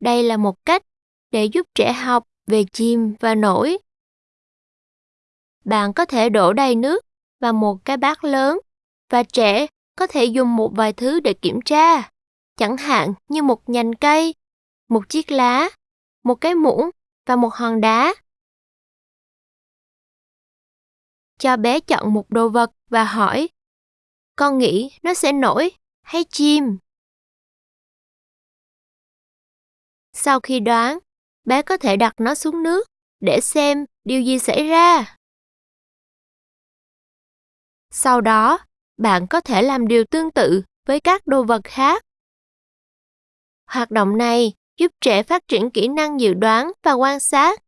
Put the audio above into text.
Đây là một cách để giúp trẻ học về chim và nổi. Bạn có thể đổ đầy nước vào một cái bát lớn và trẻ có thể dùng một vài thứ để kiểm tra, chẳng hạn như một nhành cây, một chiếc lá, một cái muỗng và một hòn đá. Cho bé chọn một đồ vật và hỏi, con nghĩ nó sẽ nổi hay chìm? Sau khi đoán, bé có thể đặt nó xuống nước để xem điều gì xảy ra. Sau đó, bạn có thể làm điều tương tự với các đồ vật khác. Hoạt động này giúp trẻ phát triển kỹ năng dự đoán và quan sát.